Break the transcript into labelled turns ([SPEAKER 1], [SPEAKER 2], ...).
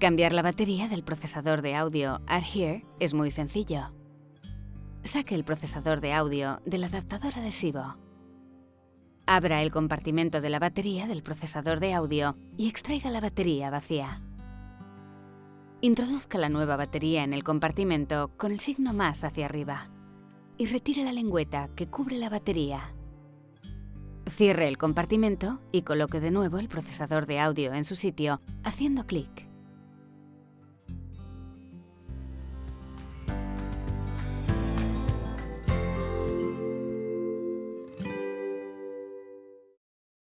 [SPEAKER 1] Cambiar la batería del procesador de audio Adhere es muy sencillo. Saque el procesador de audio del adaptador adhesivo. Abra el compartimento de la batería del procesador de audio y extraiga la batería vacía. Introduzca la nueva batería en el compartimento con el signo más hacia arriba y retire la lengüeta que cubre la batería. Cierre el compartimento y coloque de nuevo el procesador de audio en su sitio haciendo clic.